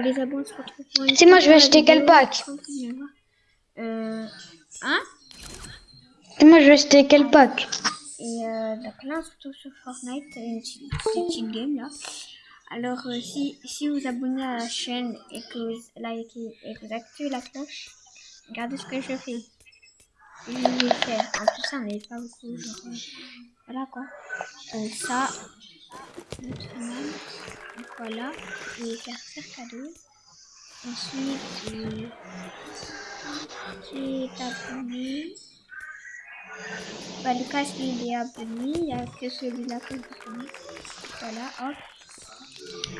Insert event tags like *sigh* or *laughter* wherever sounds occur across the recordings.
les abonnés se retrouvent pour une Si, moi, je vais acheter quel pack Euh, hein Et moi, je vais acheter quel pack Et euh, donc là, on se retrouve sur Fortnite, une petite, game là. Alors, euh, si, si vous abonnez à la chaîne et que vous likez et que vous activez la cloche, regardez ce que je fais. Je vais faire. En plus, ça n'est pas beaucoup. Genre, euh, voilà quoi. Euh, ça, voilà. Je vais faire faire cadeau. Ensuite, est abonné. Bah, Lucas, lui, il est abonné. Il n'y a que celui-là que je connais. Voilà, hop.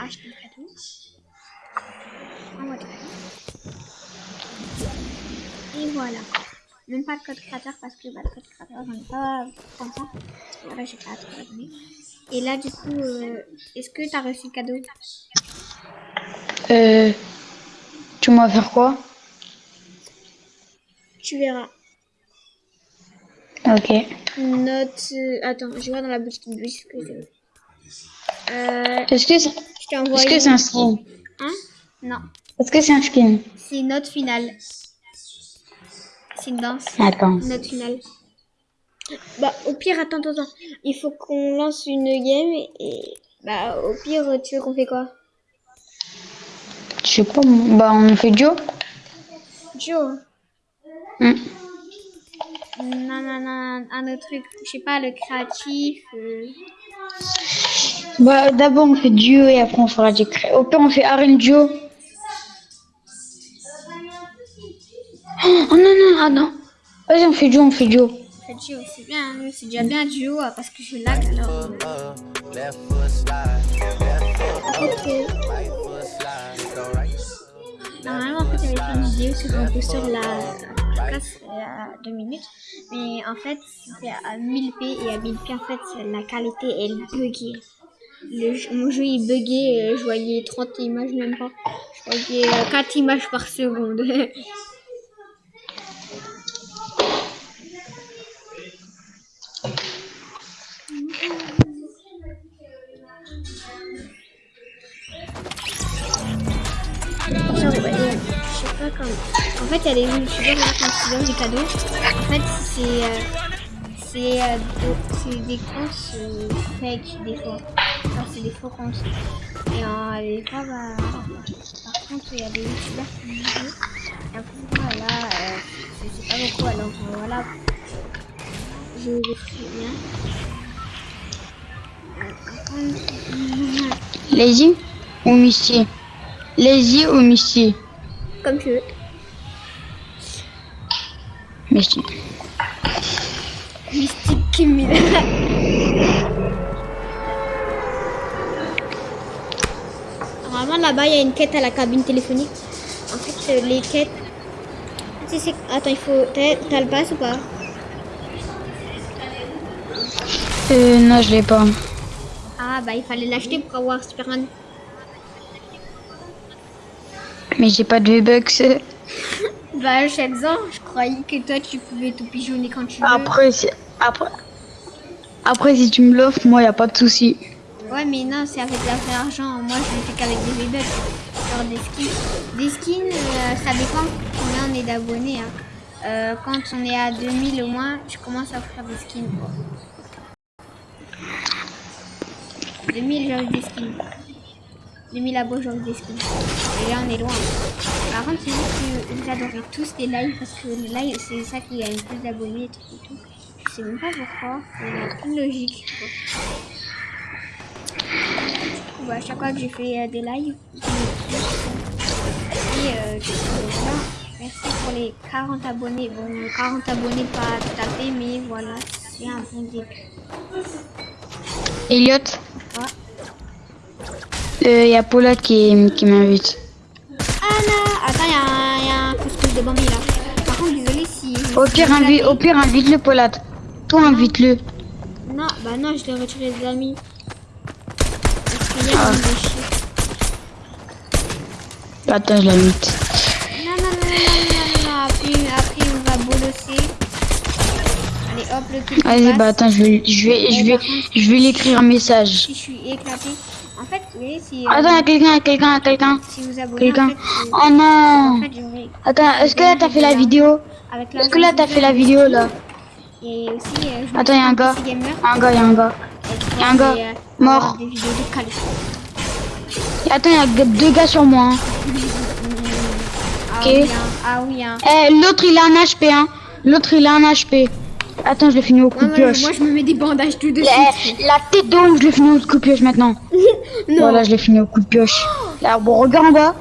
Acheter le cadeau. Envoie le cadeau. Et voilà. Même pas de code créateur parce que bah, le code créateur, j'en ai pas comme ça. Voilà, j'ai pas trop abonné. Et là, du coup, euh, est-ce que tu as reçu le cadeau? Euh... Tu m'as faire quoi? Tu verras. Ok. Note. euh, attends, je vois dans la boutique de que c'est. Euh, Est-ce que c'est un skin? Hein? Non. Est-ce que c'est un skin? C'est note finale. C'est une danse. Attends. Note finale. Bah, au pire, attends, attends, attends. Il faut qu'on lance une game et, bah, au pire, tu veux qu'on fait quoi? Je sais pas. Bah, on fait duo. Joe Hmm. Non, non, non, un autre truc. Je sais pas, le créatif. euh, Bah, d'abord on fait duo et après on fera du cré. Au pire, on fait arène duo. Oh oh, non, non, ah non. Vas-y, on fait duo, on fait duo. C'est bien, hein, c'est déjà bien Joe euh, parce que je lag alors. euh, left foot, En fait, euh, right foot slide, go right. Normalement, en fait, j'avais fait une vidéo sur un peu sur la podcast à 2 minutes. Mais en fait, c'était à 1000p et à 1000p, en fait, la qualité, elle buguait. Le mon jeu, il buguait. euh, Je voyais 30 images, même pas. Je voyais euh, 4 images par seconde. *laughs* pas comme. En fait, il y a des youtubeurs là quand ils donnent des cadeaux. En fait, c'est. euh, c'est euh, des comptes euh, fake des fois. Genre, c'est des faux comptes. Et euh, des fois, bah. Par contre, il y a des youtubeurs qui disent. Et après, voilà, euh, c'est c'est pas beaucoup. Alors, euh, voilà. Je ferai bien. Euh, par contre, Lazy ou Misty Lazy ou Misty Comme tu veux. Misty. Mystique Kimila. Normalement, là-bas, il y a une quête à la cabine téléphonique. En fait, euh, les quêtes. Attends, il faut. T'as t'as le pass ou pas? Euh, non, je l'ai pas. Ah, bah, il fallait l'acheter pour avoir Superman. Mais j'ai pas de V-Bucks. *laughs* Bah, Shenzhen, je croyais que toi, tu pouvais tout pigeonner quand tu veux. Après, si- après, après, si tu me l'offres, moi, y a pas de souci. Ouais, mais non, c'est avec la vraie argent. Moi, je ne fais qu'avec des V-Bucks. Genre des skins. Des skins, euh, ça dépend combien on est d'abonnés. hein. Euh, quand on est à 2000 au moins, je commence à offrir des skins. 2000, j'offre des skins. 2000 abos, j'offre des skins. Et là, on est loin. Par contre, c'est juste que vous adorez tous les lives parce que les lives, c'est ça qui gagne plus d'abonnés et tout, et tout. Je sais même pas pourquoi. A aucune logique. quoi. Bah, à chaque fois que j'ai fait euh, des lives, et euh, coup, voilà. Merci pour les 40 abonnés. Bon, 40 abonnés pas tout à fait, mais voilà, c'est un bon début. Elliot, Ouais. Il y a Paula qui, qui m'invite. Ah là Attends, il y, a un- y a un couscous de Bambi là. Par contre, désolé si. Au pire, invi au pire invite-le, Paula. Toi, invite-le. Non, bah non, je l'ai retiré des amis. Parce que hier, il me fait chier. Attends, je l'invite. Non, non, non, non, non, non, non, après, après on va bolosser. Allez, hop, le Vas-y, passe. bah attends, je vais, je vais, je vais, je vais lui écrire un message. Si je suis éclaté. En fait, oui, si, euh, Attends, il y a quelqu'un, il y a quelqu'un, il y a quelqu'un. si vous abonnez, Quelqu'un. en fait, Oh non en fait, j'aurais- Attends, est-ce que là t'as fait la vidéo avec Est-ce que là t'as fait la vidéo là Et aussi, euh, Attends, il y a un gars. Un gars, il y a un gars. et y a un gars mort. Attends, il y a deux gars sur moi. hein. *laughs* Ah Ok. oui, hein. Ah oui, hein. Eh, l'autre il a un HP, hein. L'autre il a un HP. Attends, je l'ai fini au coup de pioche. moi, je me mets des bandages tout de suite. la tête d'homme, je l'ai fini au coup de pioche maintenant. *laughs* Non. Voilà, je l'ai fini au coup de pioche. Là, bon, regarde en bas.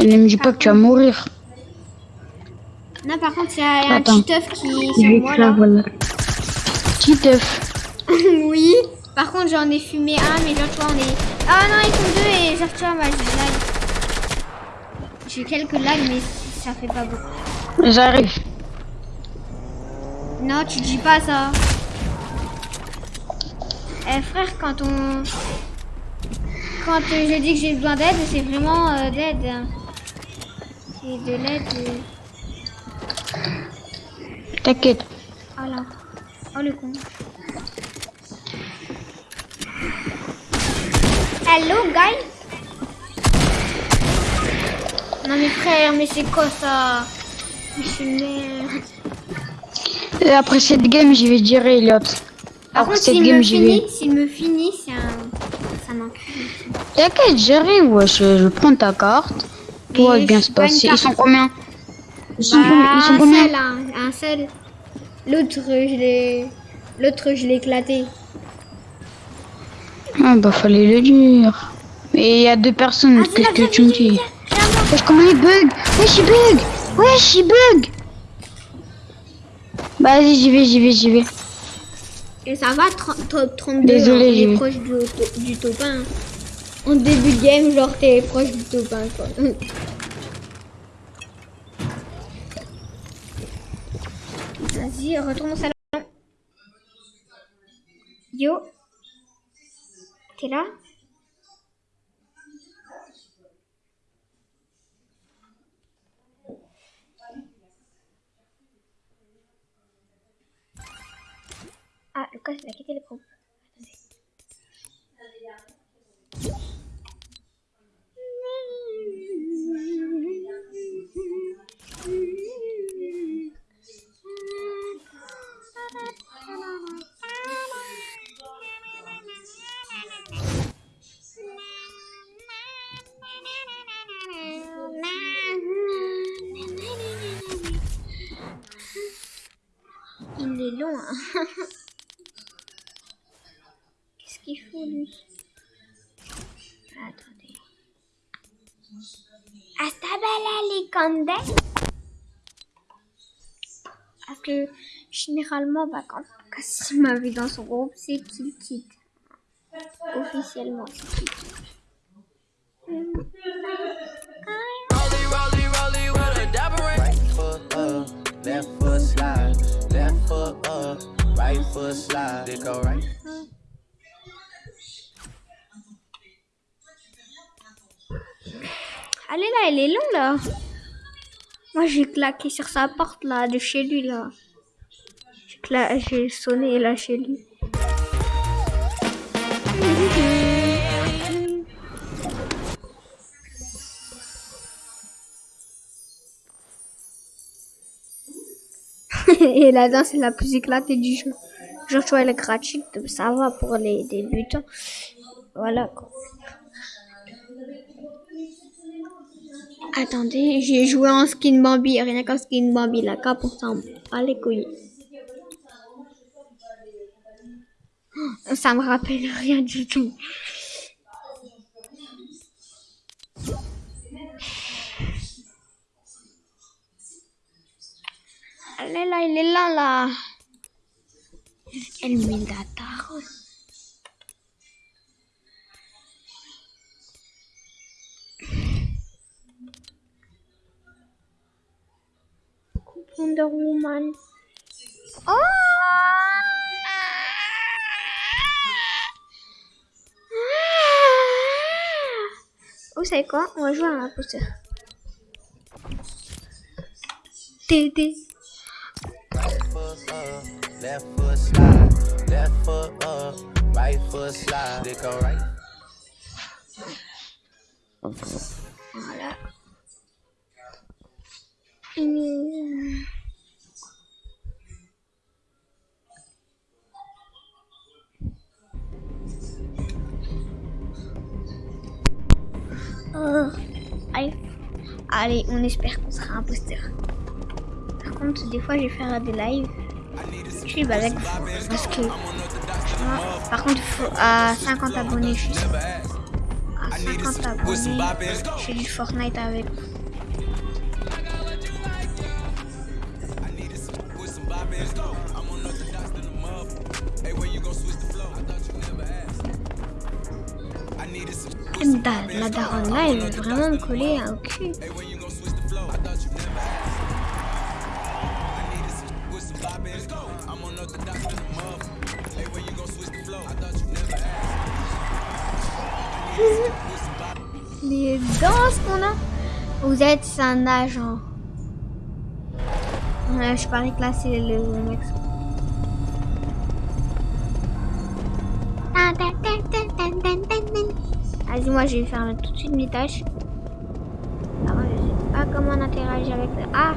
Ne me dis pas que tu vas mourir. Non, par contre, il y a, un petit œuf qui est sur moi là, là. voilà. Petit œuf. *laughs* oui. Par contre, j'en ai fumé un, mais tu vois, on est. Ah non, ils sont deux et tu vois, moi, j'ai. J'ai quelques lags, mais ça fait pas beaucoup. J'arrive. Non, tu dis pas ça. Eh frère, quand on... Quand euh, je dis que j'ai besoin d'aide, c'est vraiment euh, d'aide. hein. C'est de l'aide. euh. T'inquiète. Oh là. Oh le con. Hello guys? Non mais frère, mais c'est quoi ça? Mais c'est merde. Et après cette game, j'y vais dire. Par Après contre, cette game, me j'y vais. s'il me finit, c'est un... Ça m'encule. T'inquiète, j'arrive, wesh. Je vais prendre ta carte. Tout va bien se passer. Ils sont combien? Ils sont, Bah, ils sont un combien? seul, hein, un seul. L'autre, je l'ai... L'autre, je l'ai éclaté. Ah bah fallait le dire. Mais il y a deux personnes, Ah, qu'est-ce que tu me dis Wesh comment il bug Wesh il bug Wesh il bug Vas-y j'y vais, j'y vais, j'y vais. Et ça va, tr- top 32, Désolé, hein, j'y t'es vais. proche du, du top 1. En début de game, genre, t'es proche du top 1, quoi. *laughs* Vas-y, retourne au salon. Yo. T'es là Ah, Lucas, il a quitté le Les condes Parce que généralement, bah, quand Cassim m'a vu dans son groupe, c'est qu'il quitte. Officiellement, c'est qu'il quitte. Up, left foot slide. Left foot up, right foot slide. It go right. Allez là, elle est longue là. Moi j'ai claqué sur sa porte là, de chez lui là. J'ai sonné là chez lui. *laughs* Et la danse est la plus éclatée du jeu. Genre, tu vois, elle est gratuite, ça va pour les débutants. Voilà quoi. Attendez, j'ai joué en skin Bambi, rien qu'en skin Bambi, la cape, on s'en bat les couilles. Oh, Ça me rappelle rien du tout. Elle est là, elle est là, là. Elle met Wonder Woman. Oh Vous savez quoi? On va jouer à un imposteur. Tété. up, right Oh, allez. On espère qu'on sera imposteur. Par contre, des fois, je vais faire des lives. Je suis balèque parce que. par contre, faut à 50 abonnés, je suis. À 50 abonnés, je fais du Fortnite avec vous. Da- La daronne là, elle veut vraiment me coller au cul. Les danses qu'on a. Vous êtes un agent. Ouais, je parie que là c'est le mec. Vas-y, moi je vais faire tout de suite mes tâches. Sais pas comment on interagit avec le. Ah!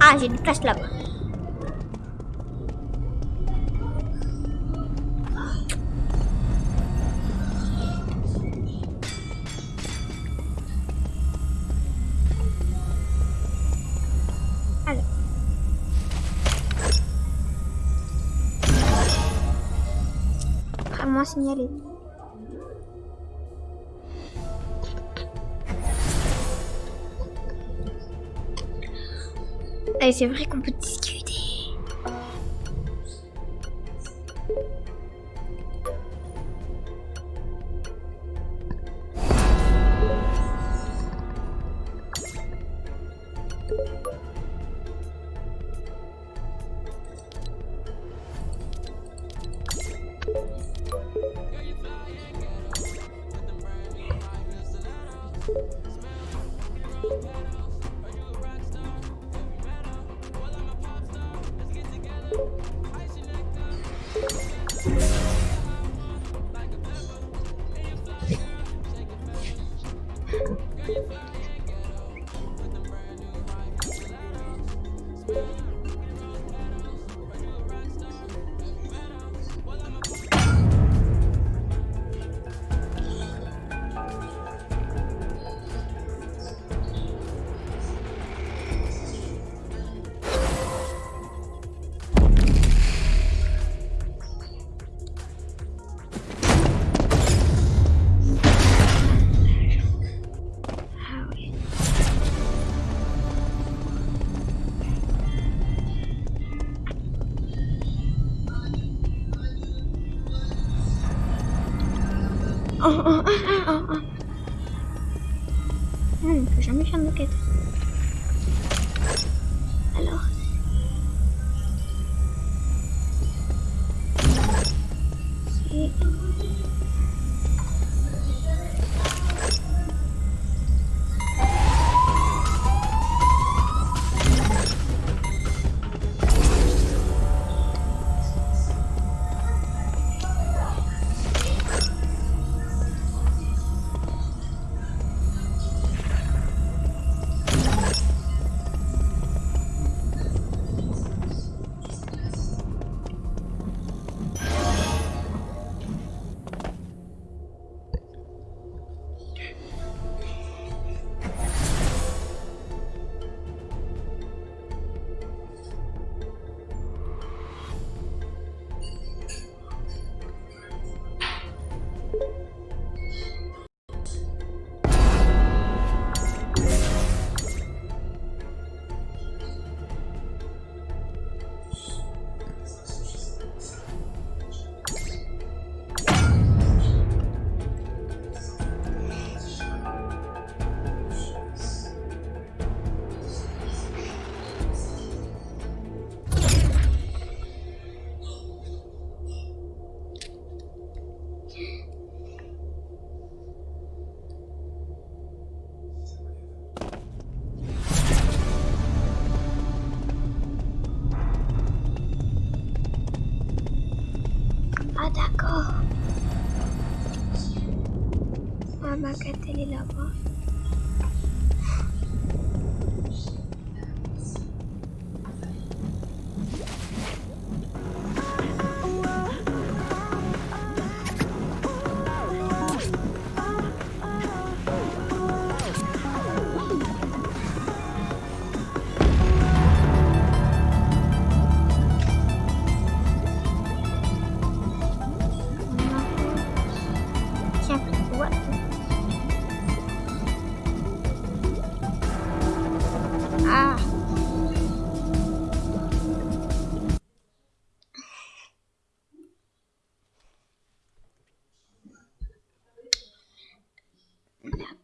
Ah, j'ai une place là-bas. Alors. Et c'est vrai qu'on peut discuter.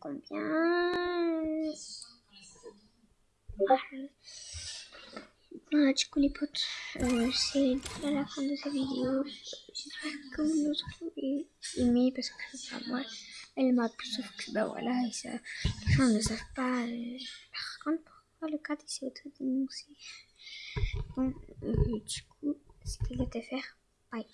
Combien Voilà, du coup les potes, euh, c'est déjà la fin de cette vidéo. J'espère que vous avez aimé parce que bah, moi, elle m'a plus sauf que bah voilà, et ça, les gens ne savent pas. euh, par contre, pourquoi le cadre s'est auto-dénoncé Bon, euh, du coup, vais te faire. Bye.